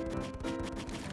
って